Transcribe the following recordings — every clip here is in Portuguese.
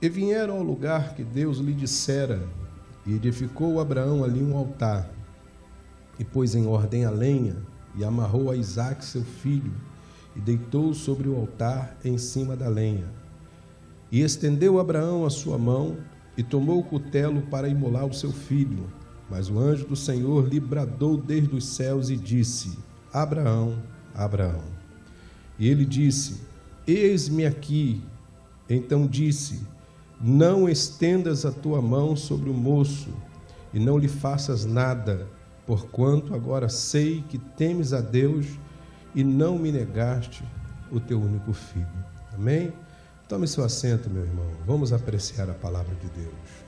E vieram ao lugar que Deus lhe dissera, e edificou Abraão ali um altar, e pôs em ordem a lenha, e amarrou a Isaque seu filho, e deitou sobre o altar em cima da lenha. E estendeu Abraão a sua mão, e tomou o cutelo para imolar o seu filho. Mas o anjo do Senhor lhe bradou desde os céus e disse: Abraão, Abraão. E ele disse: Eis-me aqui. Então disse: Não estendas a tua mão sobre o moço, e não lhe faças nada, porquanto agora sei que temes a Deus e não me negaste o teu único filho. Amém? Tome seu assento, meu irmão. Vamos apreciar a palavra de Deus.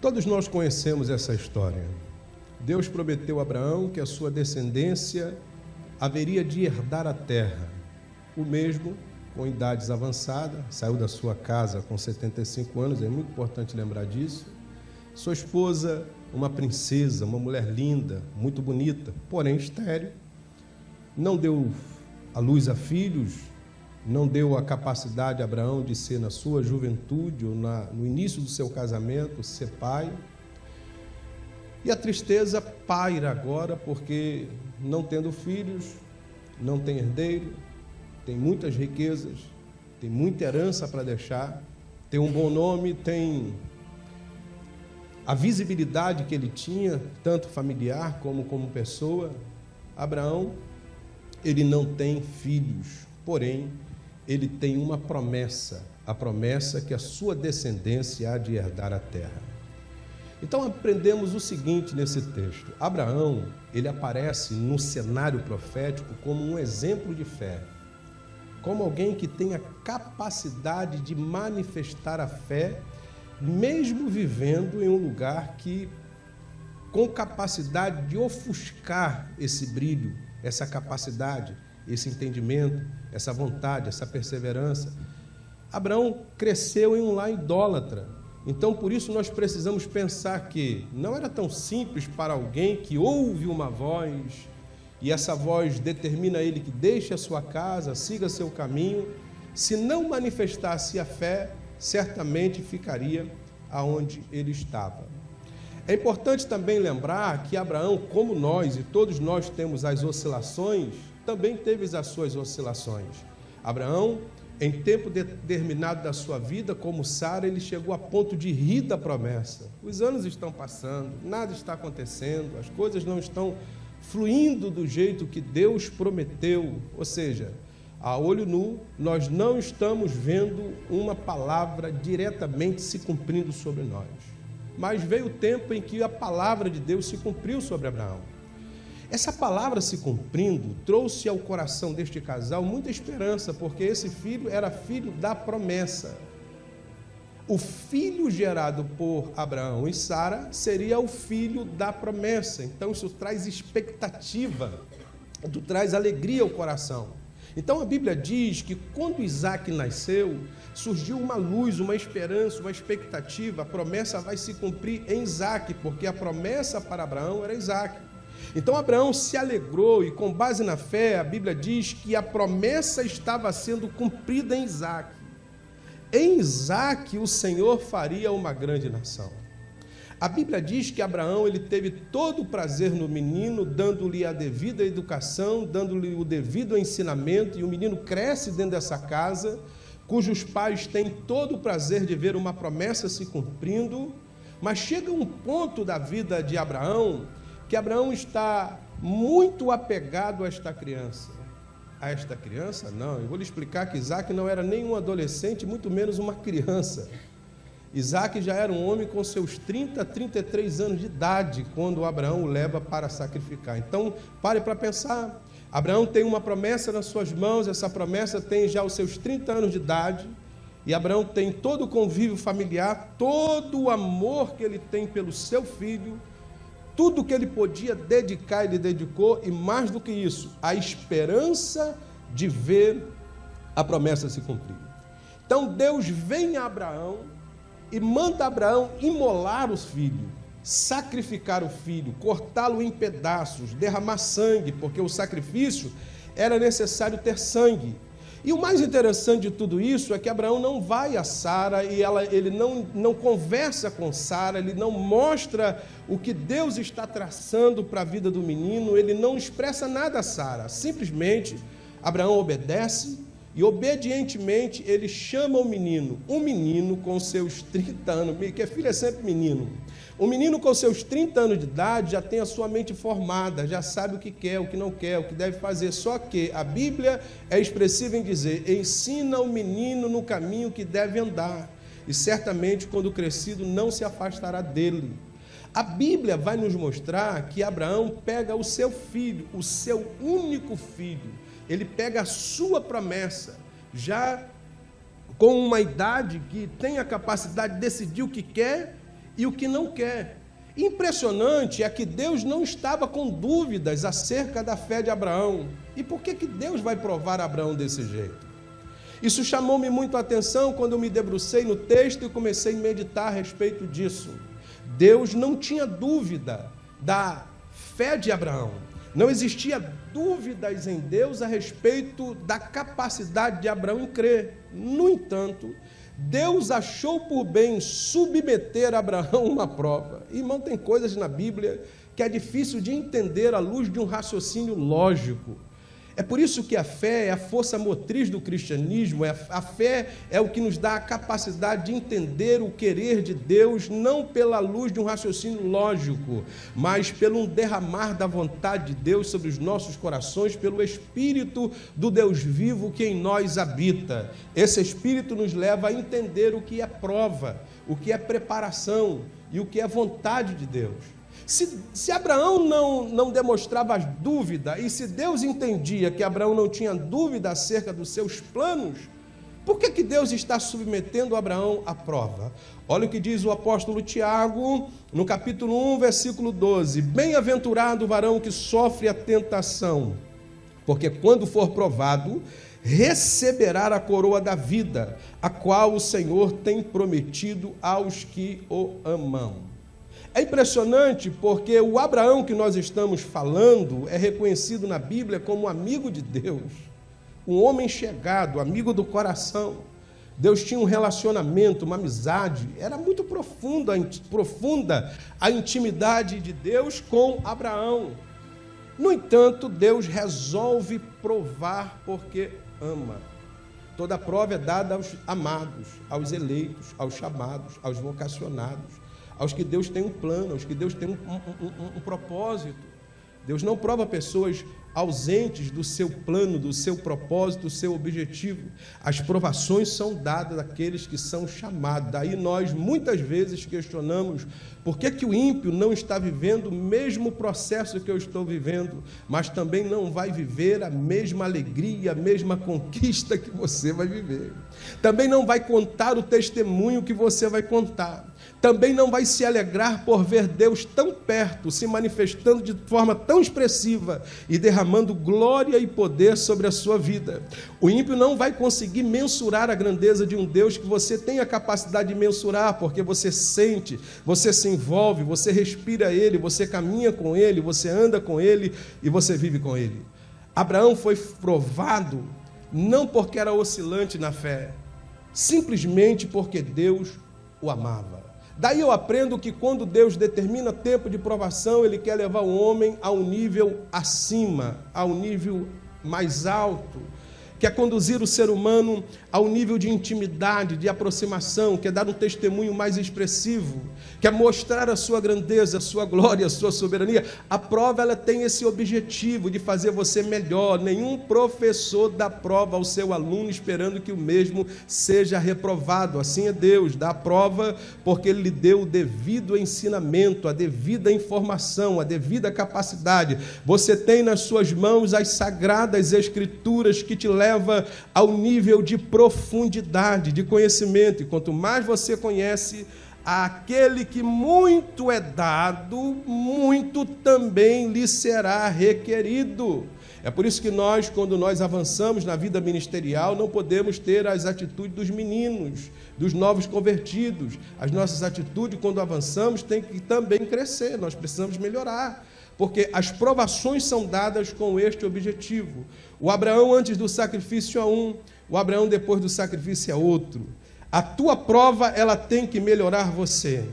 Todos nós conhecemos essa história. Deus prometeu a Abraão que a sua descendência haveria de herdar a terra. O mesmo, com idades avançadas, saiu da sua casa com 75 anos, é muito importante lembrar disso. Sua esposa, uma princesa, uma mulher linda, muito bonita, porém estéril não deu a luz a filhos, não deu a capacidade a Abraão de ser na sua juventude ou na, no início do seu casamento, ser pai. E a tristeza paira agora porque não tendo filhos, não tem herdeiro, tem muitas riquezas, tem muita herança para deixar, tem um bom nome, tem a visibilidade que ele tinha, tanto familiar como como pessoa. Abraão ele não tem filhos, porém, ele tem uma promessa, a promessa que a sua descendência há de herdar a terra. Então aprendemos o seguinte nesse texto: Abraão, ele aparece no cenário profético como um exemplo de fé, como alguém que tem a capacidade de manifestar a fé, mesmo vivendo em um lugar que com capacidade de ofuscar esse brilho essa capacidade, esse entendimento, essa vontade, essa perseverança. Abraão cresceu em um lar idólatra. Então, por isso, nós precisamos pensar que não era tão simples para alguém que ouve uma voz e essa voz determina ele que deixe a sua casa, siga seu caminho. Se não manifestasse a fé, certamente ficaria aonde ele estava. É importante também lembrar que Abraão, como nós e todos nós temos as oscilações, também teve as suas oscilações. Abraão, em tempo determinado da sua vida, como Sara, ele chegou a ponto de rir da promessa. Os anos estão passando, nada está acontecendo, as coisas não estão fluindo do jeito que Deus prometeu. Ou seja, a olho nu, nós não estamos vendo uma palavra diretamente se cumprindo sobre nós mas veio o tempo em que a palavra de Deus se cumpriu sobre Abraão. Essa palavra se cumprindo trouxe ao coração deste casal muita esperança, porque esse filho era filho da promessa. O filho gerado por Abraão e Sara seria o filho da promessa. Então isso traz expectativa, isso traz alegria ao coração. Então a Bíblia diz que quando Isaac nasceu, surgiu uma luz, uma esperança, uma expectativa. A promessa vai se cumprir em Isaac, porque a promessa para Abraão era Isaac. Então Abraão se alegrou e, com base na fé, a Bíblia diz que a promessa estava sendo cumprida em Isaac. Em Isaac, o Senhor faria uma grande nação. A Bíblia diz que Abraão ele teve todo o prazer no menino, dando-lhe a devida educação, dando-lhe o devido ensinamento, e o menino cresce dentro dessa casa, cujos pais têm todo o prazer de ver uma promessa se cumprindo, mas chega um ponto da vida de Abraão que Abraão está muito apegado a esta criança. A esta criança? Não, eu vou lhe explicar que Isaac não era nem um adolescente, muito menos uma criança. Isaac já era um homem com seus 30, 33 anos de idade quando Abraão o leva para sacrificar. Então, pare para pensar. Abraão tem uma promessa nas suas mãos, essa promessa tem já os seus 30 anos de idade, e Abraão tem todo o convívio familiar, todo o amor que ele tem pelo seu filho, tudo que ele podia dedicar, ele dedicou, e mais do que isso, a esperança de ver a promessa se cumprir. Então Deus vem a Abraão e manda Abraão imolar os filhos, sacrificar o filho, cortá-lo em pedaços, derramar sangue, porque o sacrifício era necessário ter sangue. E o mais interessante de tudo isso é que Abraão não vai a Sara e ela, ele não, não conversa com Sara, ele não mostra o que Deus está traçando para a vida do menino, ele não expressa nada a Sara. Simplesmente Abraão obedece e obedientemente ele chama o menino, um menino com seus 30 anos, que filho é sempre menino. Um menino com seus 30 anos de idade já tem a sua mente formada, já sabe o que quer, o que não quer, o que deve fazer. Só que a Bíblia é expressiva em dizer: ensina o menino no caminho que deve andar, e certamente, quando crescido, não se afastará dele. A Bíblia vai nos mostrar que Abraão pega o seu filho, o seu único filho, ele pega a sua promessa, já com uma idade que tem a capacidade de decidir o que quer e o que não quer. Impressionante é que Deus não estava com dúvidas acerca da fé de Abraão. E por que, que Deus vai provar Abraão desse jeito? Isso chamou-me muito a atenção quando eu me debrucei no texto e comecei a meditar a respeito disso. Deus não tinha dúvida da fé de Abraão. Não existia dúvidas em Deus a respeito da capacidade de Abraão em crer. No entanto, Deus achou por bem submeter a Abraão uma prova. Irmão, tem coisas na Bíblia que é difícil de entender à luz de um raciocínio lógico. É por isso que a fé é a força motriz do cristianismo, é a fé é o que nos dá a capacidade de entender o querer de Deus, não pela luz de um raciocínio lógico, mas pelo um derramar da vontade de Deus sobre os nossos corações, pelo Espírito do Deus vivo que em nós habita. Esse Espírito nos leva a entender o que é prova, o que é preparação e o que é vontade de Deus. Se, se Abraão não, não demonstrava dúvida, e se Deus entendia que Abraão não tinha dúvida acerca dos seus planos, por que, que Deus está submetendo Abraão à prova? Olha o que diz o apóstolo Tiago, no capítulo 1, versículo 12: Bem-aventurado o varão que sofre a tentação, porque quando for provado, receberá a coroa da vida, a qual o Senhor tem prometido aos que o amam. É impressionante porque o Abraão que nós estamos falando é reconhecido na Bíblia como amigo de Deus, um homem chegado, amigo do coração. Deus tinha um relacionamento, uma amizade, era muito profunda, profunda a intimidade de Deus com Abraão. No entanto, Deus resolve provar porque ama. Toda prova é dada aos amados, aos eleitos, aos chamados, aos vocacionados aos que Deus tem um plano, aos que Deus tem um, um, um, um propósito. Deus não prova pessoas ausentes do seu plano, do seu propósito, do seu objetivo. As provações são dadas àqueles que são chamados. Daí nós muitas vezes questionamos por que, que o ímpio não está vivendo o mesmo processo que eu estou vivendo, mas também não vai viver a mesma alegria, a mesma conquista que você vai viver. Também não vai contar o testemunho que você vai contar também não vai se alegrar por ver Deus tão perto, se manifestando de forma tão expressiva e derramando glória e poder sobre a sua vida. O ímpio não vai conseguir mensurar a grandeza de um Deus que você tem a capacidade de mensurar, porque você sente, você se envolve, você respira Ele, você caminha com Ele, você anda com Ele e você vive com Ele. Abraão foi provado não porque era oscilante na fé, simplesmente porque Deus o amava. Daí eu aprendo que quando Deus determina tempo de provação, Ele quer levar o homem a um nível acima, a um nível mais alto quer é conduzir o ser humano ao nível de intimidade, de aproximação, quer dar um testemunho mais expressivo, quer mostrar a sua grandeza, a sua glória, a sua soberania. A prova ela tem esse objetivo de fazer você melhor. Nenhum professor dá prova ao seu aluno esperando que o mesmo seja reprovado. Assim é Deus, dá a prova porque ele lhe deu o devido ensinamento, a devida informação, a devida capacidade. Você tem nas suas mãos as sagradas escrituras que te levam leva ao nível de profundidade, de conhecimento. E quanto mais você conhece, aquele que muito é dado, muito também lhe será requerido. É por isso que nós, quando nós avançamos na vida ministerial, não podemos ter as atitudes dos meninos, dos novos convertidos. As nossas atitudes, quando avançamos, têm que também crescer, nós precisamos melhorar porque as provações são dadas com este objetivo. O Abraão antes do sacrifício é um, o Abraão depois do sacrifício é outro. A tua prova, ela tem que melhorar você.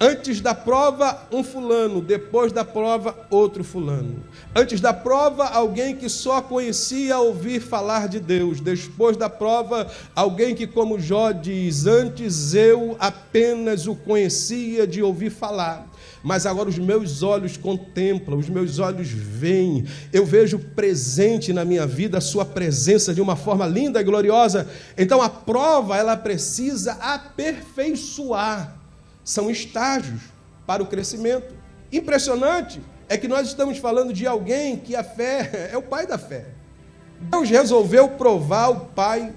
Antes da prova, um fulano, depois da prova, outro fulano. Antes da prova, alguém que só conhecia ouvir falar de Deus. Depois da prova, alguém que, como Jó diz, antes eu apenas o conhecia de ouvir falar mas agora os meus olhos contemplam, os meus olhos veem, eu vejo presente na minha vida a sua presença de uma forma linda e gloriosa. Então a prova, ela precisa aperfeiçoar. São estágios para o crescimento. Impressionante é que nós estamos falando de alguém que a fé é o pai da fé. Deus resolveu provar o pai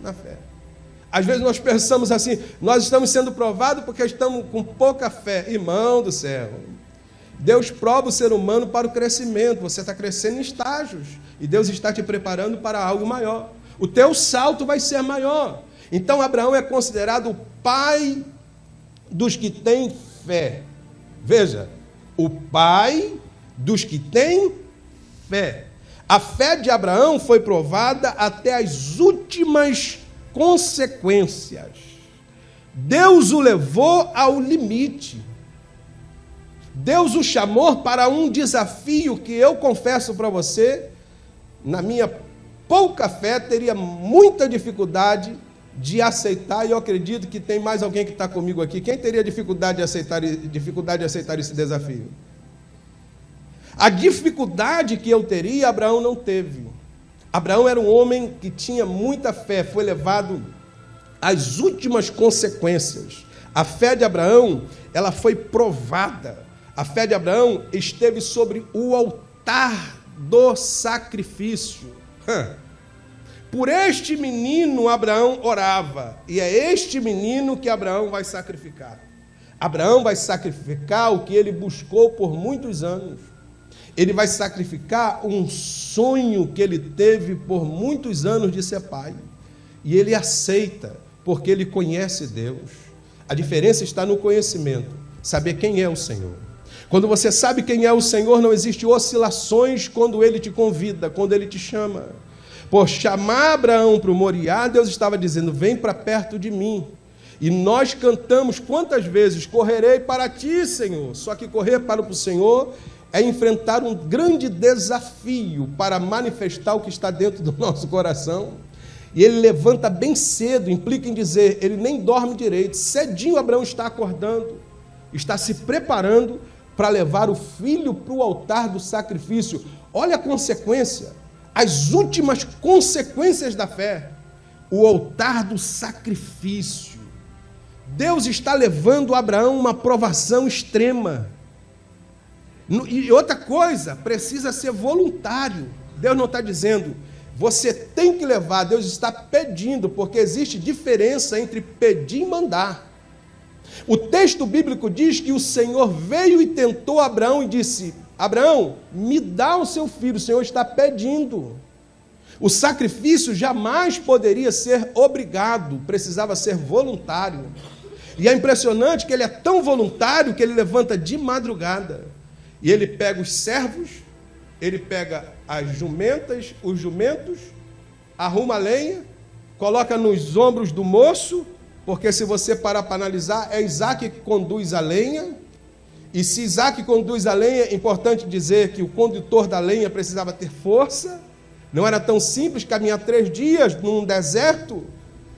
na fé. Às vezes nós pensamos assim, nós estamos sendo provados porque estamos com pouca fé. Irmão do céu, Deus prova o ser humano para o crescimento. Você está crescendo em estágios e Deus está te preparando para algo maior. O teu salto vai ser maior. Então Abraão é considerado o pai dos que têm fé. Veja, o pai dos que têm fé. A fé de Abraão foi provada até as últimas consequências. Deus o levou ao limite. Deus o chamou para um desafio que eu confesso para você, na minha pouca fé, teria muita dificuldade de aceitar, e eu acredito que tem mais alguém que está comigo aqui. Quem teria dificuldade de aceitar, dificuldade de aceitar esse desafio? A dificuldade que eu teria, Abraão não teve. Abraão era um homem que tinha muita fé, foi levado às últimas consequências. A fé de Abraão, ela foi provada. A fé de Abraão esteve sobre o altar do sacrifício. Por este menino Abraão orava, e é este menino que Abraão vai sacrificar. Abraão vai sacrificar o que ele buscou por muitos anos ele vai sacrificar um sonho que ele teve por muitos anos de ser pai. E ele aceita, porque ele conhece Deus. A diferença está no conhecimento, saber quem é o Senhor. Quando você sabe quem é o Senhor, não existe oscilações quando ele te convida, quando ele te chama. Por chamar Abraão para o Moriá, Deus estava dizendo: Vem para perto de mim. E nós cantamos quantas vezes: Correrei para ti, Senhor. Só que correr para o Senhor é enfrentar um grande desafio para manifestar o que está dentro do nosso coração. E ele levanta bem cedo, implica em dizer, ele nem dorme direito. Cedinho Abraão está acordando, está se preparando para levar o filho para o altar do sacrifício. Olha a consequência, as últimas consequências da fé. O altar do sacrifício. Deus está levando Abraão uma provação extrema. E outra coisa, precisa ser voluntário. Deus não está dizendo, você tem que levar, Deus está pedindo, porque existe diferença entre pedir e mandar. O texto bíblico diz que o Senhor veio e tentou Abraão e disse: Abraão, me dá o seu filho, o Senhor está pedindo. O sacrifício jamais poderia ser obrigado, precisava ser voluntário. E é impressionante que ele é tão voluntário que ele levanta de madrugada e ele pega os servos, ele pega as jumentas, os jumentos, arruma a lenha, coloca nos ombros do moço, porque se você parar para analisar, é Isaac que conduz a lenha. E se Isaac conduz a lenha, é importante dizer que o condutor da lenha precisava ter força. Não era tão simples caminhar três dias num deserto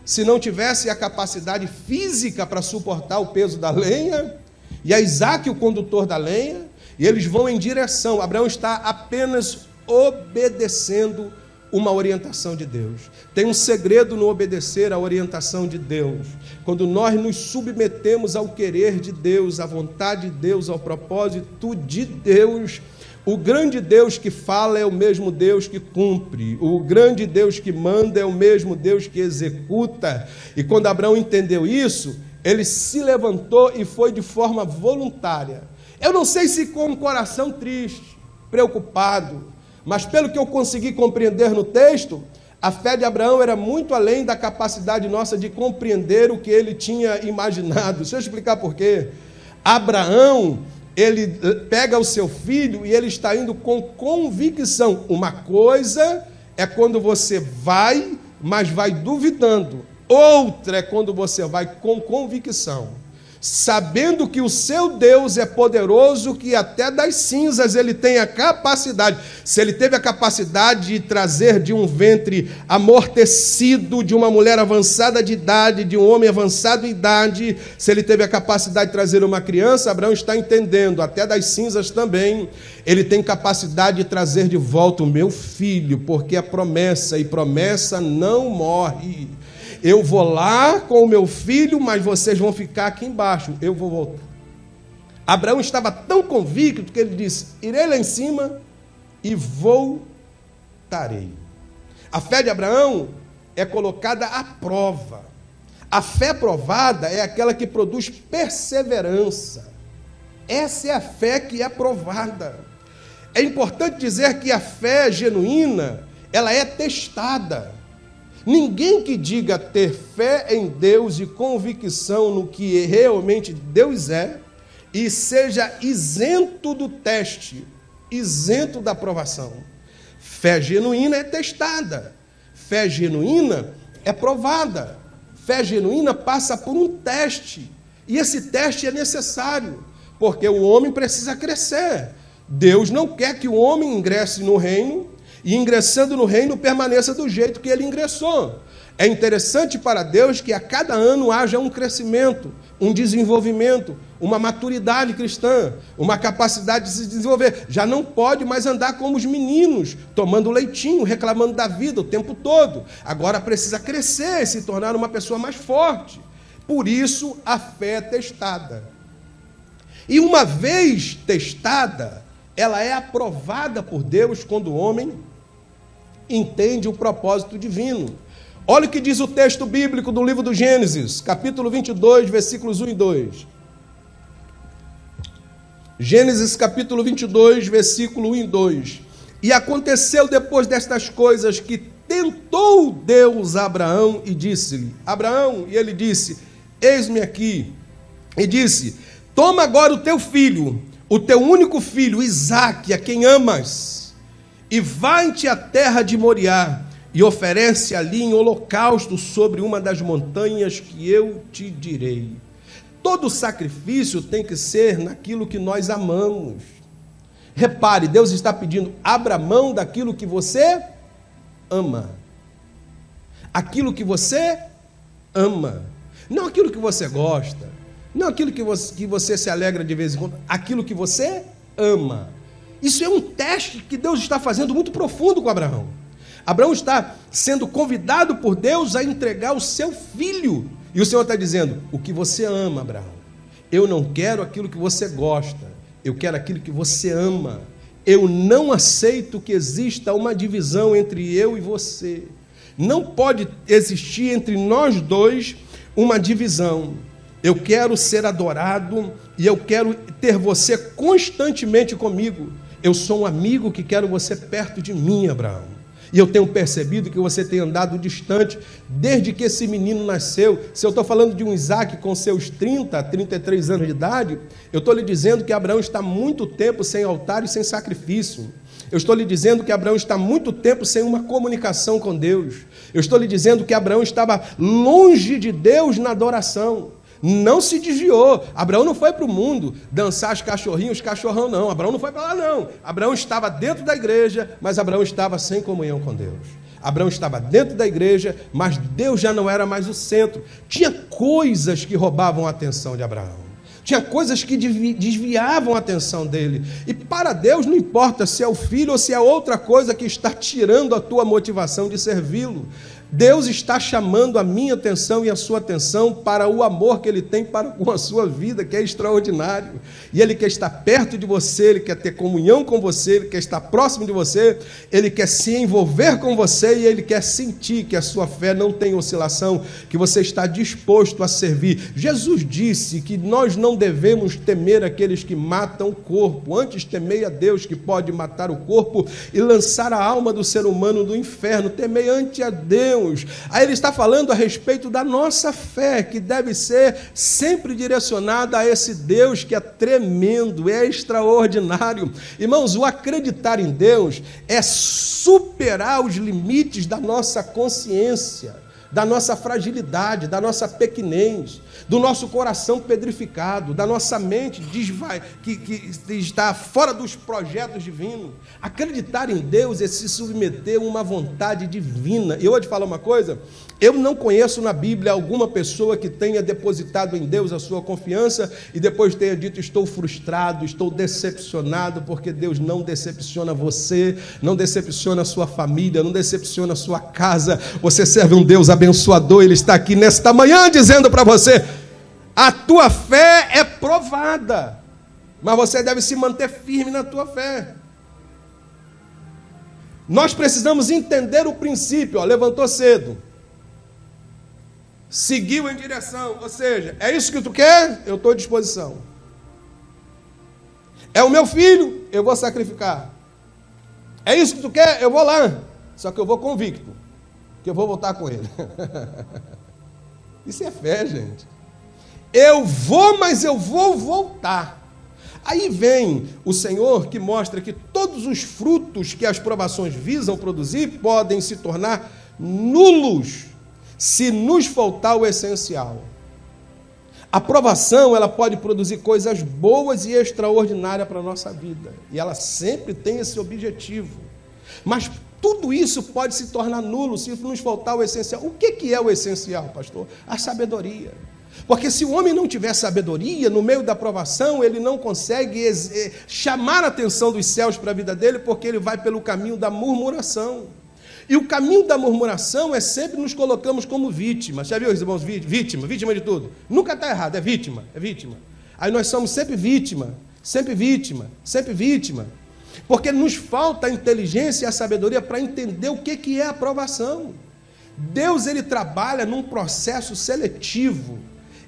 se não tivesse a capacidade física para suportar o peso da lenha. E é Isaac o condutor da lenha. E eles vão em direção. Abraão está apenas obedecendo uma orientação de Deus. Tem um segredo no obedecer à orientação de Deus. Quando nós nos submetemos ao querer de Deus, à vontade de Deus, ao propósito de Deus, o grande Deus que fala é o mesmo Deus que cumpre. O grande Deus que manda é o mesmo Deus que executa. E quando Abraão entendeu isso, ele se levantou e foi de forma voluntária eu não sei se com um coração triste, preocupado, mas pelo que eu consegui compreender no texto, a fé de Abraão era muito além da capacidade nossa de compreender o que ele tinha imaginado. Deixa eu explicar por quê. Abraão ele eh, pega o seu filho e ele está indo com convicção. Uma coisa é quando você vai, mas vai duvidando. Outra é quando você vai com convicção sabendo que o seu Deus é poderoso, que até das cinzas ele tem a capacidade. Se ele teve a capacidade de trazer de um ventre amortecido, de uma mulher avançada de idade, de um homem avançado de idade, se ele teve a capacidade de trazer uma criança, Abraão está entendendo, até das cinzas também, ele tem capacidade de trazer de volta o meu filho, porque a promessa, e promessa não morre. Eu vou lá com o meu filho, mas vocês vão ficar aqui embaixo. Eu vou voltar. Abraão estava tão convicto que ele disse: Irei lá em cima e voltarei. A fé de Abraão é colocada à prova. A fé provada é aquela que produz perseverança. Essa é a fé que é provada. É importante dizer que a fé genuína, ela é testada. Ninguém que diga ter fé em Deus e convicção no que realmente Deus é e seja isento do teste, isento da aprovação. Fé genuína é testada, fé genuína é provada, fé genuína passa por um teste, e esse teste é necessário, porque o homem precisa crescer. Deus não quer que o homem ingresse no reino e ingressando no reino permaneça do jeito que ele ingressou. É interessante para Deus que a cada ano haja um crescimento, um desenvolvimento, uma maturidade cristã, uma capacidade de se desenvolver. Já não pode mais andar como os meninos, tomando leitinho, reclamando da vida o tempo todo. Agora precisa crescer e se tornar uma pessoa mais forte. Por isso a fé é testada. E uma vez testada, ela é aprovada por Deus quando o homem entende o propósito divino. Olha o que diz o texto bíblico do livro do Gênesis, capítulo 22, versículos 1 e 2. Gênesis capítulo 22, versículo 1 e 2. E aconteceu depois destas coisas que tentou Deus Abraão e disse-lhe: Abraão, e ele disse: Eis-me aqui. E disse: Toma agora o teu filho, o teu único filho, Isaque, a quem amas e vai-te à terra de Moriá e oferece ali em holocausto sobre uma das montanhas que eu te direi. Todo sacrifício tem que ser naquilo que nós amamos. Repare, Deus está pedindo: abra mão daquilo que você ama. Aquilo que você ama. Não aquilo que você gosta. Não aquilo que você, que você se alegra de vez em quando. Aquilo que você ama. Isso é um teste que Deus está fazendo muito profundo com Abraão. Abraão está sendo convidado por Deus a entregar o seu filho. E o Senhor está dizendo: O que você ama, Abraão. Eu não quero aquilo que você gosta, eu quero aquilo que você ama. Eu não aceito que exista uma divisão entre eu e você. Não pode existir entre nós dois uma divisão. Eu quero ser adorado e eu quero ter você constantemente comigo. Eu sou um amigo que quero você perto de mim, Abraão. E eu tenho percebido que você tem andado distante desde que esse menino nasceu. Se eu estou falando de um Isaac com seus 30, 33 anos de idade, eu estou lhe dizendo que Abraão está muito tempo sem altar e sem sacrifício. Eu estou lhe dizendo que Abraão está muito tempo sem uma comunicação com Deus. Eu estou lhe dizendo que Abraão estava longe de Deus na adoração não se desviou. Abraão não foi para o mundo dançar os cachorrinhos, os cachorrão, não. Abraão não foi para lá, não. Abraão estava dentro da igreja, mas Abraão estava sem comunhão com Deus. Abraão estava dentro da igreja, mas Deus já não era mais o centro. Tinha coisas que roubavam a atenção de Abraão. Tinha coisas que desviavam a atenção dele. E para Deus não importa se é o filho ou se é outra coisa que está tirando a tua motivação de servi-lo. Deus está chamando a minha atenção e a sua atenção para o amor que Ele tem para com a sua vida, que é extraordinário. E Ele quer estar perto de você, Ele quer ter comunhão com você, Ele quer estar próximo de você, Ele quer se envolver com você e Ele quer sentir que a sua fé não tem oscilação, que você está disposto a servir. Jesus disse que nós não devemos temer aqueles que matam o corpo, antes temei a Deus que pode matar o corpo e lançar a alma do ser humano do inferno. Temei ante a Deus Deus. Aí ele está falando a respeito da nossa fé, que deve ser sempre direcionada a esse Deus que é tremendo, é extraordinário. Irmãos, o acreditar em Deus é superar os limites da nossa consciência da nossa fragilidade, da nossa pequenez, do nosso coração pedrificado, da nossa mente desvai, que, que está fora dos projetos divinos. Acreditar em Deus é se submeter a uma vontade divina. E eu vou te falar uma coisa: eu não conheço na Bíblia alguma pessoa que tenha depositado em Deus a sua confiança e depois tenha dito: estou frustrado, estou decepcionado, porque Deus não decepciona você, não decepciona a sua família, não decepciona a sua casa. Você serve um Deus abençoador, Ele está aqui nesta manhã dizendo para você: a tua fé é provada, mas você deve se manter firme na tua fé. Nós precisamos entender o princípio, ó, levantou cedo. Seguiu em direção, ou seja, é isso que tu quer? Eu estou à disposição. É o meu filho, eu vou sacrificar. É isso que tu quer? Eu vou lá. Só que eu vou convicto, que eu vou voltar com ele. Isso é fé, gente. Eu vou, mas eu vou voltar. Aí vem o Senhor que mostra que todos os frutos que as provações visam produzir podem se tornar nulos se nos faltar o essencial. A provação, ela pode produzir coisas boas e extraordinárias para a nossa vida, e ela sempre tem esse objetivo. Mas tudo isso pode se tornar nulo se nos faltar o essencial. O que é o essencial, pastor? A sabedoria. Porque se o homem não tiver sabedoria, no meio da provação, ele não consegue eh, chamar a atenção dos céus para a vida dele, porque ele vai pelo caminho da murmuração. E o caminho da murmuração é sempre nos colocamos como vítimas. Já viu, irmãos? Vítima, vítima de tudo. Nunca está errado, é vítima, é vítima. Aí nós somos sempre vítima, sempre vítima, sempre vítima. Porque nos falta a inteligência e a sabedoria para entender o que, que é aprovação. Deus ele trabalha num processo seletivo.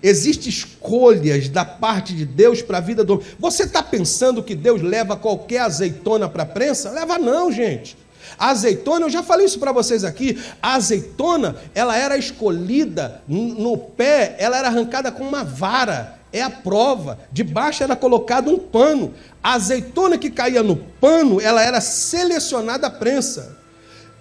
Existem escolhas da parte de Deus para a vida do homem. Você está pensando que Deus leva qualquer azeitona para a prensa? Leva não, gente. A azeitona, eu já falei isso para vocês aqui, a azeitona, ela era escolhida no pé, ela era arrancada com uma vara, é a prova. Debaixo era colocado um pano. A azeitona que caía no pano, ela era selecionada à prensa.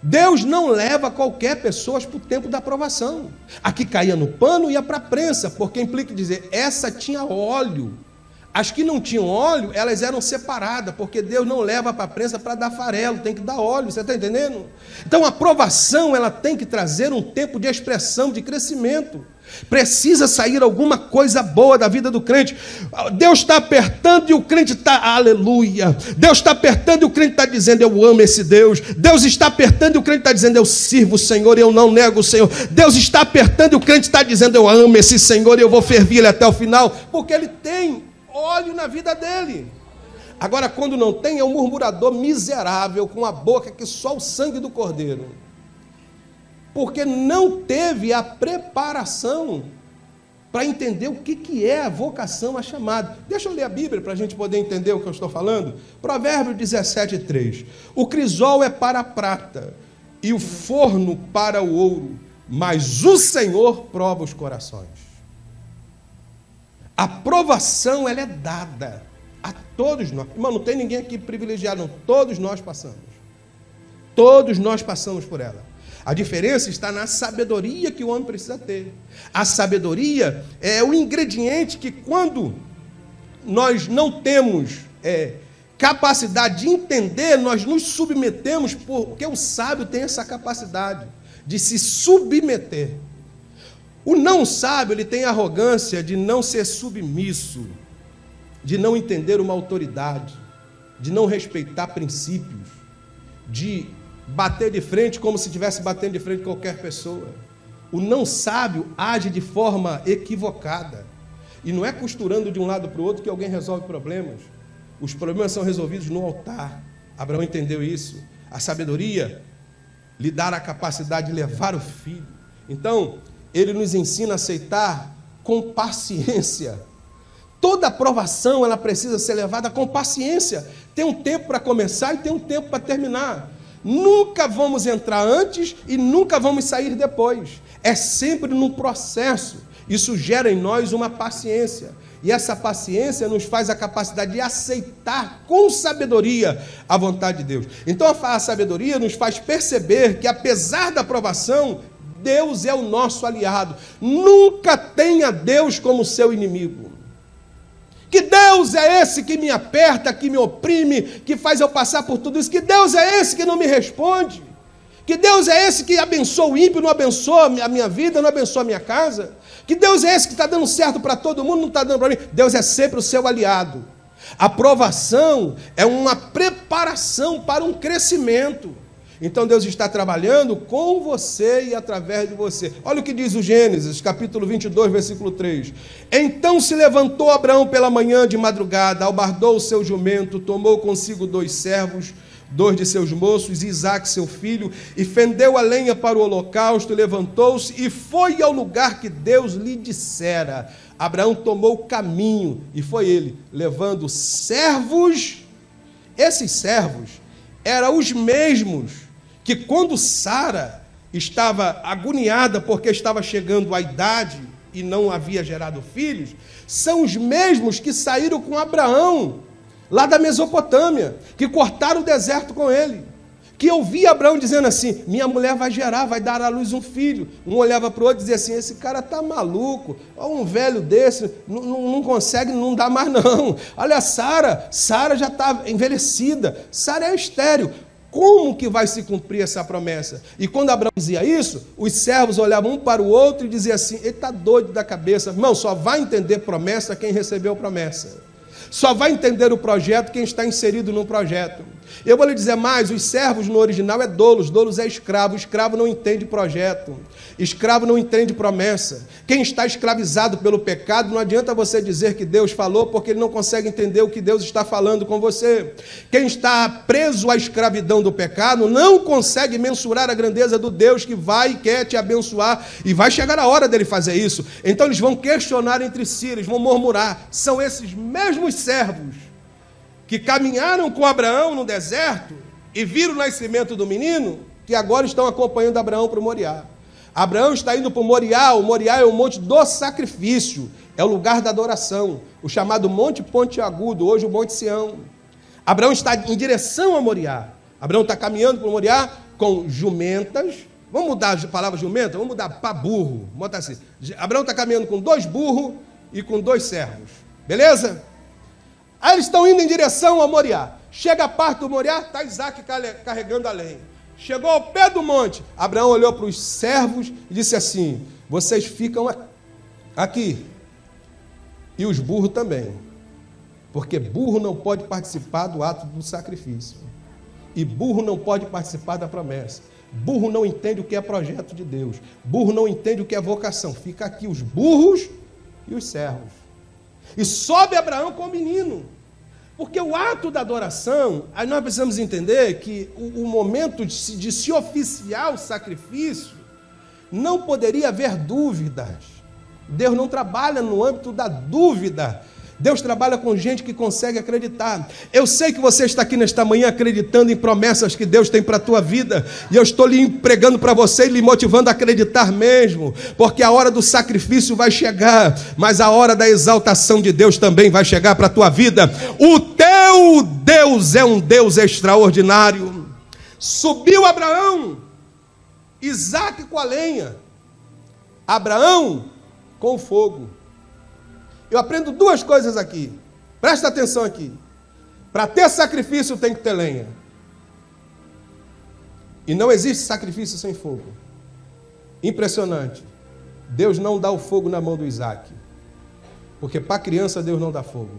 Deus não leva qualquer pessoa para o tempo da aprovação. A que caía no pano ia para a prensa, porque implica dizer, essa tinha óleo. As que não tinham óleo, elas eram separadas, porque Deus não leva para a prensa para dar farelo, tem que dar óleo, você está entendendo? Então a aprovação ela tem que trazer um tempo de expressão, de crescimento. Precisa sair alguma coisa boa da vida do crente. Deus está apertando e o crente está, aleluia. Deus está apertando e o crente está dizendo, eu amo esse Deus. Deus está apertando e o crente está dizendo, eu sirvo o Senhor e eu não nego o Senhor. Deus está apertando e o crente está dizendo, eu amo esse Senhor e eu vou ferver ele até o final, porque ele tem óleo na vida dele. Agora, quando não tem, é um murmurador miserável, com a boca que só o sangue do cordeiro. Porque não teve a preparação para entender o que, que é a vocação, a chamada. Deixa eu ler a Bíblia para a gente poder entender o que eu estou falando. Provérbio 17, 3. O crisol é para a prata e o forno para o ouro, mas o Senhor prova os corações. A provação ela é dada a todos nós. Irmão, não tem ninguém aqui privilegiado, não. Todos nós passamos. Todos nós passamos por ela. A diferença está na sabedoria que o homem precisa ter. A sabedoria é o ingrediente que, quando nós não temos é, capacidade de entender, nós nos submetemos, porque o sábio tem essa capacidade de se submeter. O não sábio, ele tem arrogância de não ser submisso, de não entender uma autoridade, de não respeitar princípios, de bater de frente como se estivesse batendo de frente qualquer pessoa. O não sábio age de forma equivocada. E não é costurando de um lado para o outro que alguém resolve problemas. Os problemas são resolvidos no altar. Abraão entendeu isso. A sabedoria lhe dá a capacidade de levar o filho. Então, ele nos ensina a aceitar com paciência. Toda aprovação ela precisa ser levada com paciência. Tem um tempo para começar e tem um tempo para terminar. Nunca vamos entrar antes e nunca vamos sair depois. É sempre num processo. Isso gera em nós uma paciência. E essa paciência nos faz a capacidade de aceitar com sabedoria a vontade de Deus. Então a sabedoria nos faz perceber que, apesar da provação, Deus é o nosso aliado. Nunca tenha Deus como seu inimigo. Que Deus é esse que me aperta, que me oprime, que faz eu passar por tudo isso? Que Deus é esse que não me responde? Que Deus é esse que abençoa o ímpio, não abençoa a minha vida, não abençoa a minha casa? Que Deus é esse que está dando certo para todo mundo, não está dando para mim? Deus é sempre o seu aliado. A provação é uma preparação para um crescimento. Então Deus está trabalhando com você e através de você. Olha o que diz o Gênesis, capítulo 22, versículo 3. Então se levantou Abraão pela manhã de madrugada, albardou o seu jumento, tomou consigo dois servos, dois de seus moços, Isaac, seu filho, e fendeu a lenha para o holocausto, levantou-se e foi ao lugar que Deus lhe dissera. Abraão tomou o caminho, e foi ele, levando servos. Esses servos eram os mesmos que, quando Sara estava agoniada porque estava chegando à idade e não havia gerado filhos, são os mesmos que saíram com Abraão lá da Mesopotâmia, que cortaram o deserto com ele. Que eu vi Abraão dizendo assim: minha mulher vai gerar, vai dar à luz um filho. Um olhava para o outro e dizia assim: esse cara tá maluco, olha um velho desse, não, não, não consegue, não dá mais não. Olha, Sara, Sara já está envelhecida, Sara é estéreo. Como que vai se cumprir essa promessa? E quando Abraão dizia isso, os servos olhavam um para o outro e diziam assim: ele está doido da cabeça. Irmão, só vai entender promessa quem recebeu promessa. Só vai entender o projeto quem está inserido no projeto. Eu vou lhe dizer mais: os servos no original é dolos, dolos é escravo. Escravo não entende projeto, escravo não entende promessa. Quem está escravizado pelo pecado, não adianta você dizer que Deus falou, porque ele não consegue entender o que Deus está falando com você. Quem está preso à escravidão do pecado, não consegue mensurar a grandeza do Deus que vai e quer te abençoar, e vai chegar a hora dele fazer isso. Então eles vão questionar entre si, eles vão murmurar. São esses mesmos servos que caminharam com Abraão no deserto e viram o nascimento do menino, que agora estão acompanhando Abraão para o Moriá. Abraão está indo para o Moriá, o Moriá é o monte do sacrifício, é o lugar da adoração, o chamado Monte Ponte Agudo, hoje o Monte Sião. Abraão está em direção a Moriá. Abraão está caminhando para o Moriá com jumentas. Vamos mudar a palavra jumenta? Vamos mudar para burro. Bota assim. Abraão está caminhando com dois burros e com dois servos. Beleza? Aí eles estão indo em direção a Moriá. Chega a parte do Moriá, está Isaac carregando a lenha. Chegou ao pé do monte. Abraão olhou para os servos e disse assim: Vocês ficam aqui. E os burros também. Porque burro não pode participar do ato do sacrifício. E burro não pode participar da promessa. Burro não entende o que é projeto de Deus. Burro não entende o que é vocação. Fica aqui os burros e os servos. E sobe Abraão com o menino. Porque o ato da adoração, aí nós precisamos entender que o, o momento de se, de se oficiar o sacrifício, não poderia haver dúvidas. Deus não trabalha no âmbito da dúvida. Deus trabalha com gente que consegue acreditar. Eu sei que você está aqui nesta manhã acreditando em promessas que Deus tem para a tua vida, e eu estou lhe empregando para você e lhe motivando a acreditar mesmo, porque a hora do sacrifício vai chegar, mas a hora da exaltação de Deus também vai chegar para a tua vida. O teu Deus é um Deus extraordinário. Subiu Abraão, Isaac com a lenha, Abraão com o fogo. Eu aprendo duas coisas aqui. Presta atenção aqui. Para ter sacrifício tem que ter lenha. E não existe sacrifício sem fogo. Impressionante. Deus não dá o fogo na mão do Isaac. Porque para criança Deus não dá fogo.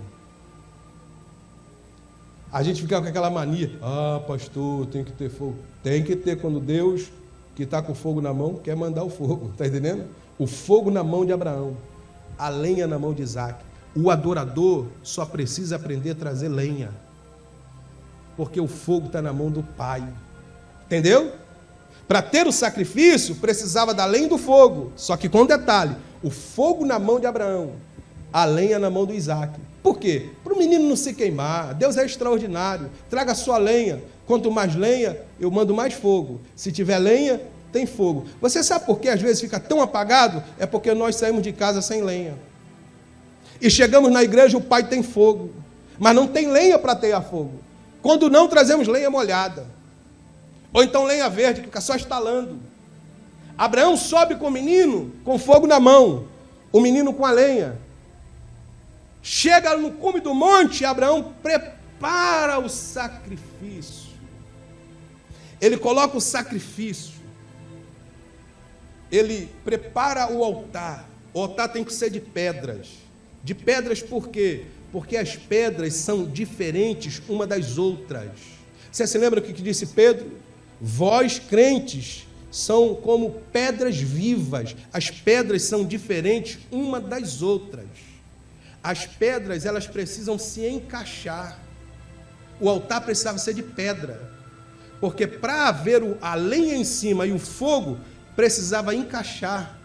A gente fica com aquela mania. Ah, pastor, tem que ter fogo. Tem que ter quando Deus, que está com fogo na mão, quer mandar o fogo. Está entendendo? O fogo na mão de Abraão a lenha na mão de Isaac. O adorador só precisa aprender a trazer lenha, porque o fogo está na mão do Pai. Entendeu? Para ter o sacrifício, precisava da lenha do fogo, só que com detalhe: o fogo na mão de Abraão, a lenha na mão do Isaac. Por quê? Para o menino não se queimar. Deus é extraordinário. Traga a sua lenha, Quanto mais lenha, eu mando mais fogo. Se tiver lenha, tem fogo. Você sabe por que às vezes fica tão apagado? É porque nós saímos de casa sem lenha. E chegamos na igreja, o pai tem fogo, mas não tem lenha para ter a fogo. Quando não, trazemos lenha molhada. Ou então lenha verde, que fica só estalando. Abraão sobe com o menino com fogo na mão, o menino com a lenha. Chega no cume do monte, Abraão prepara o sacrifício. Ele coloca o sacrifício. Ele prepara o altar. O altar tem que ser de pedras. De pedras por quê? Porque as pedras são diferentes uma das outras. Você se lembra o que disse Pedro? Vós, crentes, são como pedras vivas. As pedras são diferentes uma das outras. As pedras, elas precisam se encaixar. O altar precisava ser de pedra. Porque para haver a lenha em cima e o fogo, precisava encaixar.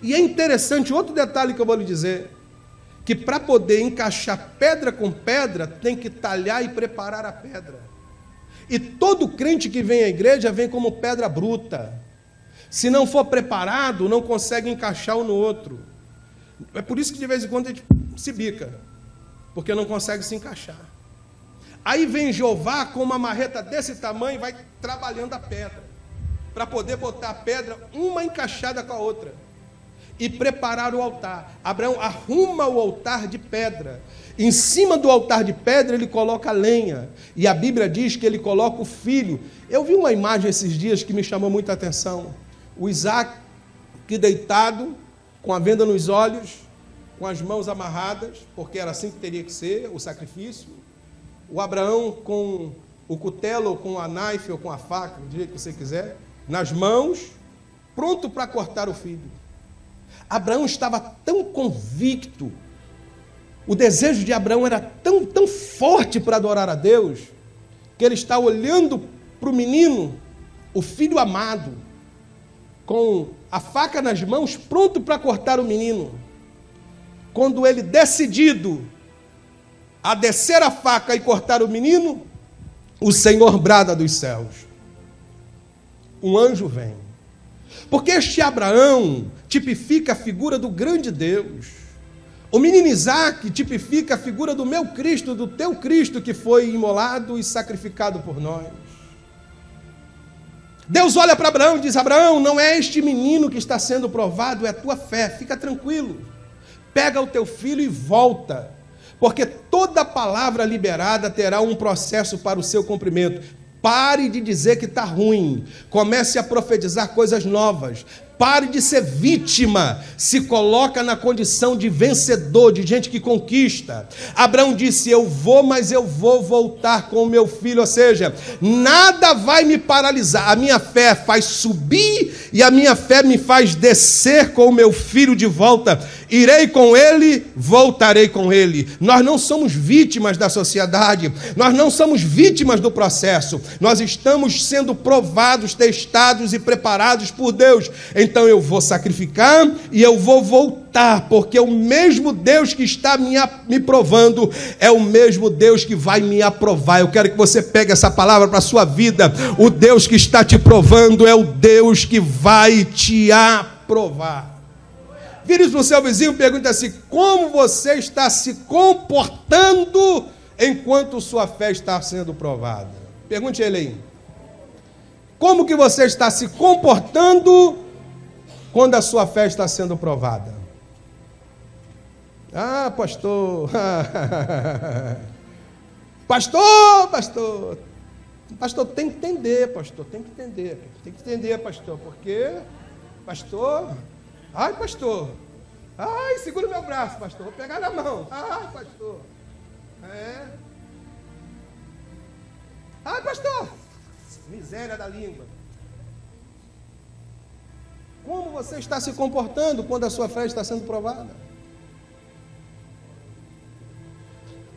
E é interessante, outro detalhe que eu vou lhe dizer, que para poder encaixar pedra com pedra, tem que talhar e preparar a pedra. E todo crente que vem à igreja vem como pedra bruta. Se não for preparado, não consegue encaixar um no outro. É por isso que de vez em quando a gente se bica, porque não consegue se encaixar. Aí vem Jeová com uma marreta desse tamanho e vai trabalhando a pedra, para poder botar a pedra uma encaixada com a outra e preparar o altar. Abraão arruma o altar de pedra. Em cima do altar de pedra ele coloca lenha. E a Bíblia diz que ele coloca o filho. Eu vi uma imagem esses dias que me chamou muita atenção. O Isaac que deitado, com a venda nos olhos, com as mãos amarradas, porque era assim que teria que ser o sacrifício. O Abraão com o cutelo, com a knife, ou com a faca, do jeito que você quiser, nas mãos, pronto para cortar o filho. Abraão estava tão convicto, o desejo de Abraão era tão, tão forte para adorar a Deus, que ele está olhando para o menino, o filho amado, com a faca nas mãos, pronto para cortar o menino. Quando ele decidido a descer a faca e cortar o menino, o Senhor brada dos céus. Um anjo vem. Porque este Abraão tipifica a figura do grande Deus. O menino Isaac tipifica a figura do meu Cristo, do teu Cristo que foi imolado e sacrificado por nós. Deus olha para Abraão e diz: Abraão, não é este menino que está sendo provado, é a tua fé, fica tranquilo. Pega o teu filho e volta, porque toda palavra liberada terá um processo para o seu cumprimento. Pare de dizer que está ruim. Comece a profetizar coisas novas. Pare de ser vítima, se coloca na condição de vencedor, de gente que conquista. Abraão disse: Eu vou, mas eu vou voltar com o meu filho. Ou seja, nada vai me paralisar. A minha fé faz subir e a minha fé me faz descer com o meu filho de volta. Irei com ele, voltarei com ele. Nós não somos vítimas da sociedade, nós não somos vítimas do processo. Nós estamos sendo provados, testados e preparados por Deus. Então eu vou sacrificar e eu vou voltar, porque o mesmo Deus que está me, me provando é o mesmo Deus que vai me aprovar. Eu quero que você pegue essa palavra para a sua vida. O Deus que está te provando é o Deus que vai te aprovar. Vire para o seu vizinho e pergunta assim: como você está se comportando enquanto sua fé está sendo provada? Pergunte a ele aí. Como que você está se comportando quando a sua fé está sendo provada? Ah, pastor. pastor, pastor. Pastor, tem que entender, pastor, tem que entender. Tem que entender, pastor, porque, pastor, ai, pastor, ai, segura meu braço, pastor, vou pegar na mão. Ai, pastor, é. Ai, pastor, miséria da língua. Como você está se comportando quando a sua fé está sendo provada?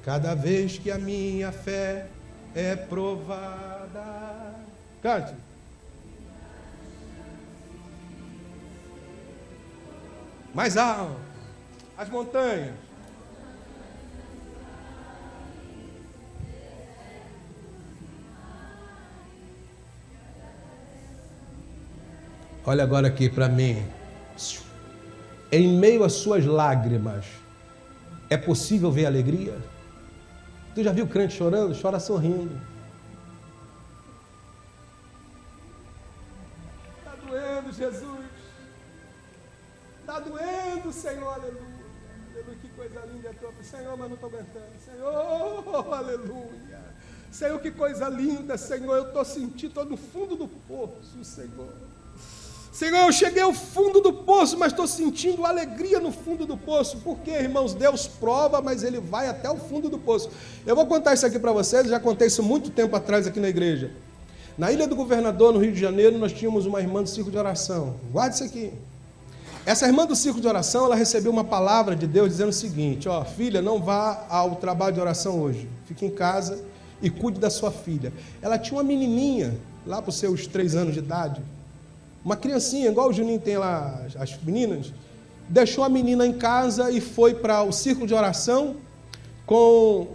Cada vez que a minha fé é provada. Cante. Mais alto. As montanhas. Olha agora aqui para mim. Em meio às suas lágrimas, é possível ver alegria? Tu já viu crente chorando? Chora sorrindo. Está doendo, Jesus. Está doendo, Senhor, aleluia. Aleluia, que coisa linda é tua. Senhor, mas não estou aguentando. Senhor, aleluia. Senhor, que coisa linda, Senhor. Eu estou sentindo, estou no fundo do poço, Senhor. Senhor, eu cheguei ao fundo do poço, mas estou sentindo alegria no fundo do poço. Por quê, irmãos? Deus prova, mas Ele vai até o fundo do poço. Eu vou contar isso aqui para vocês, já contei isso muito tempo atrás aqui na igreja. Na Ilha do Governador, no Rio de Janeiro, nós tínhamos uma irmã do circo de oração. Guarde isso aqui. Essa irmã do circo de oração, ela recebeu uma palavra de Deus dizendo o seguinte: ó, filha, não vá ao trabalho de oração hoje. Fique em casa e cuide da sua filha. Ela tinha uma menininha, lá para os seus três anos de idade, uma criancinha, igual o Juninho tem lá, as meninas, deixou a menina em casa e foi para o círculo de oração com.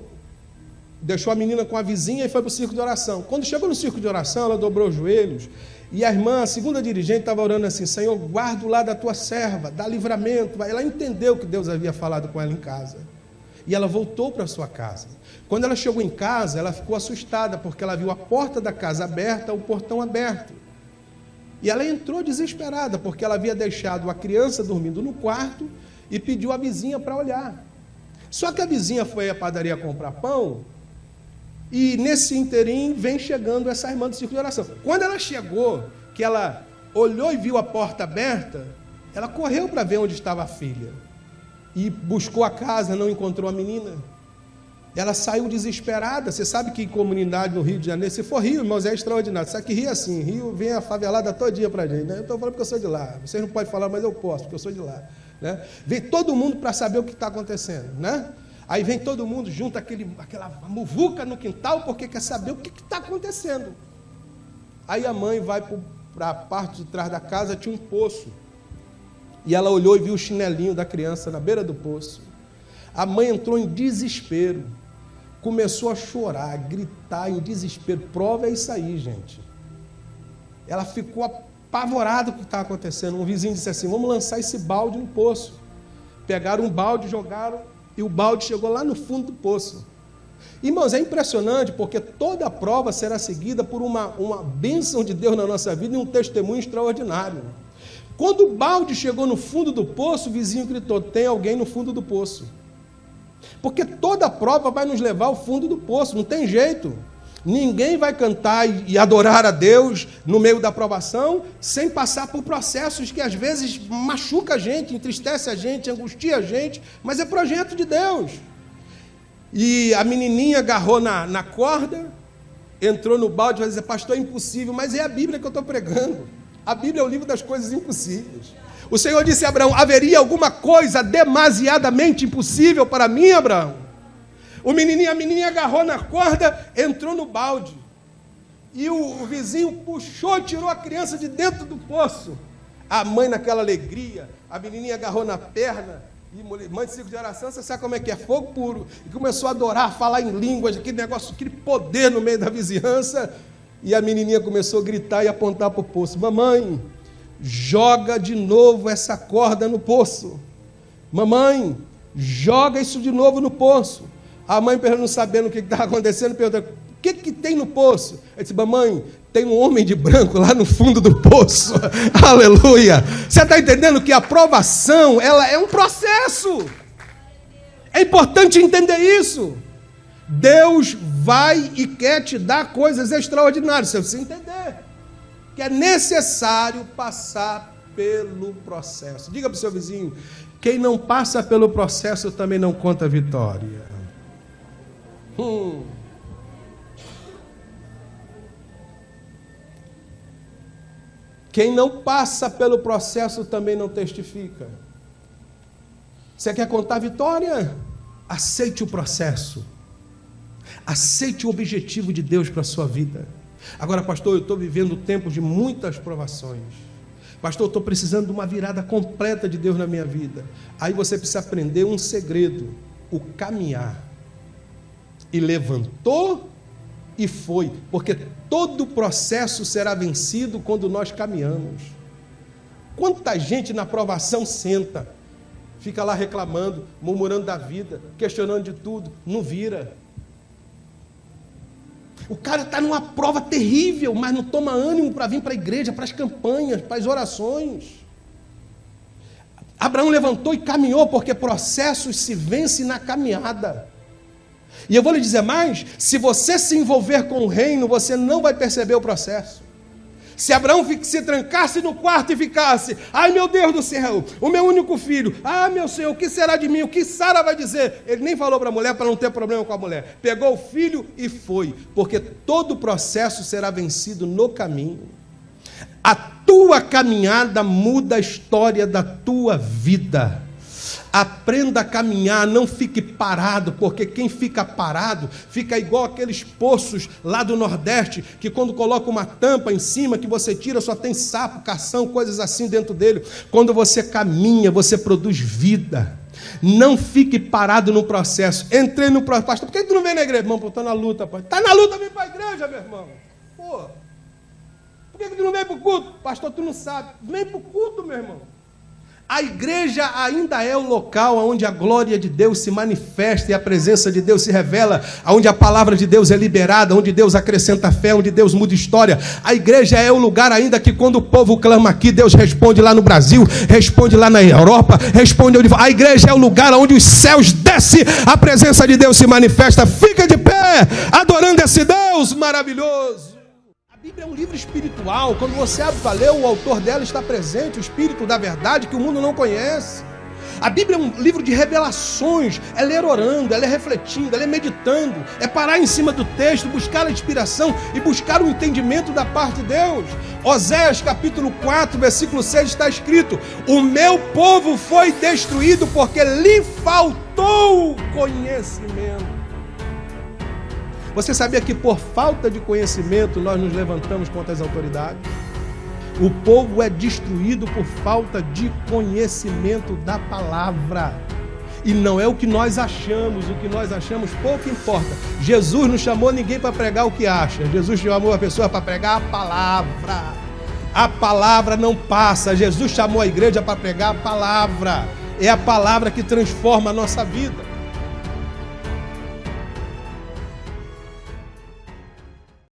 Deixou a menina com a vizinha e foi para o círculo de oração. Quando chegou no círculo de oração, ela dobrou os joelhos e a irmã, a segunda dirigente, estava orando assim: Senhor, guarda o lado da tua serva, dá livramento. Ela entendeu que Deus havia falado com ela em casa. E ela voltou para sua casa. Quando ela chegou em casa, ela ficou assustada, porque ela viu a porta da casa aberta, o portão aberto. E ela entrou desesperada, porque ela havia deixado a criança dormindo no quarto e pediu a vizinha para olhar. Só que a vizinha foi à padaria comprar pão, e nesse interim vem chegando essa irmã do círculo de oração. Quando ela chegou, que ela olhou e viu a porta aberta, ela correu para ver onde estava a filha. E buscou a casa, não encontrou a menina. Ela saiu desesperada. Você sabe que comunidade no Rio de Janeiro, se for Rio, irmãos, é extraordinário. Sabe que Rio é assim, Rio vem a favelada todo dia para a gente. Né? Eu estou falando porque eu sou de lá. Vocês não podem falar, mas eu posso, porque eu sou de lá. Né? Vem todo mundo para saber o que está acontecendo. Né? Aí vem todo mundo, junta aquele, aquela muvuca no quintal, porque quer saber o que está acontecendo. Aí a mãe vai para a parte de trás da casa, tinha um poço. E ela olhou e viu o chinelinho da criança na beira do poço. A mãe entrou em desespero começou a chorar, a gritar em desespero. Prova é isso aí, gente. Ela ficou apavorada com o que estava acontecendo. Um vizinho disse assim: Vamos lançar esse balde no poço. Pegaram um balde, jogaram, e o balde chegou lá no fundo do poço. Irmãos, é impressionante porque toda prova será seguida por uma, uma bênção de Deus na nossa vida e um testemunho extraordinário. Quando o balde chegou no fundo do poço, o vizinho gritou: Tem alguém no fundo do poço. Porque toda prova vai nos levar ao fundo do poço, não tem jeito. Ninguém vai cantar e adorar a Deus no meio da provação sem passar por processos que às vezes machuca a gente, entristece a gente, angustia a gente, mas é projeto de Deus. E a menininha agarrou na, na corda, entrou no balde e vai dizer, pastor, é impossível, mas é a Bíblia que eu estou pregando. A Bíblia é o livro das coisas impossíveis. O Senhor disse a Abraão: haveria alguma coisa demasiadamente impossível para mim, Abraão? O menininho, a menininha agarrou na corda, entrou no balde. E o, o vizinho puxou tirou a criança de dentro do poço. A mãe, naquela alegria, a menininha agarrou na perna. E mãe de ciclo de oração, você sabe como é que é? Fogo puro. E começou a adorar, a falar em línguas, aquele negócio, aquele poder no meio da vizinhança. E a menininha começou a gritar e apontar para o poço: Mamãe, joga de novo essa corda no poço. Mamãe, joga isso de novo no poço. A mãe, não sabendo o que estava acontecendo, perguntou: o que, que tem no poço? Eu disse: Mamãe, tem um homem de branco lá no fundo do poço. Aleluia. Você está entendendo que a aprovação ela é um processo. É importante entender isso. Deus vai e quer te dar coisas extraordinárias, se você entender que é necessário passar pelo processo. Diga para o seu vizinho: quem não passa pelo processo também não conta vitória. Hum. Quem não passa pelo processo também não testifica. Você quer contar vitória? Aceite o processo. Aceite o objetivo de Deus para a sua vida. Agora, pastor, eu estou vivendo tempos de muitas provações. Pastor, eu estou precisando de uma virada completa de Deus na minha vida. Aí você precisa aprender um segredo: o caminhar. E levantou e foi, porque todo o processo será vencido quando nós caminhamos. Quanta gente na provação senta, fica lá reclamando, murmurando da vida, questionando de tudo, não vira. O cara está numa prova terrível, mas não toma ânimo para vir para a igreja, para as campanhas, para as orações. Abraão levantou e caminhou, porque processos se vence na caminhada. E eu vou lhe dizer mais: se você se envolver com o reino, você não vai perceber o processo. Se Abraão se trancasse no quarto e ficasse, ai meu Deus do céu, o meu único filho, ah meu Senhor, o que será de mim? O que Sara vai dizer? Ele nem falou para a mulher para não ter problema com a mulher. Pegou o filho e foi, porque todo o processo será vencido no caminho. A tua caminhada muda a história da tua vida. Aprenda a caminhar, não fique parado, porque quem fica parado fica igual aqueles poços lá do Nordeste, que quando coloca uma tampa em cima que você tira, só tem sapo, cação, coisas assim dentro dele. Quando você caminha, você produz vida. Não fique parado no processo. Entrei no processo. Pastor, por que tu não vem na igreja? Irmão, estou na luta, pai. Está na luta, vem para a igreja, meu irmão. Pô. Por que tu não vem para o culto? Pastor, tu não sabe. Vem para o culto, meu irmão. A igreja ainda é o local onde a glória de Deus se manifesta e a presença de Deus se revela, onde a palavra de Deus é liberada, onde Deus acrescenta fé, onde Deus muda história. A igreja é o lugar ainda que quando o povo clama aqui, Deus responde lá no Brasil, responde lá na Europa, responde onde A igreja é o lugar onde os céus descem, a presença de Deus se manifesta. Fica de pé, adorando esse Deus maravilhoso. Bíblia é um livro espiritual. Quando você abre para ler, o autor dela está presente, o Espírito da verdade que o mundo não conhece. A Bíblia é um livro de revelações, é ler orando, é ler refletindo, é ler meditando, é parar em cima do texto, buscar a inspiração e buscar o entendimento da parte de Deus. Oséias capítulo 4, versículo 6 está escrito: O meu povo foi destruído porque lhe faltou conhecimento. Você sabia que por falta de conhecimento nós nos levantamos contra as autoridades? O povo é destruído por falta de conhecimento da palavra. E não é o que nós achamos, o que nós achamos pouco importa. Jesus não chamou ninguém para pregar o que acha. Jesus chamou a pessoa para pregar a palavra. A palavra não passa. Jesus chamou a igreja para pregar a palavra. É a palavra que transforma a nossa vida.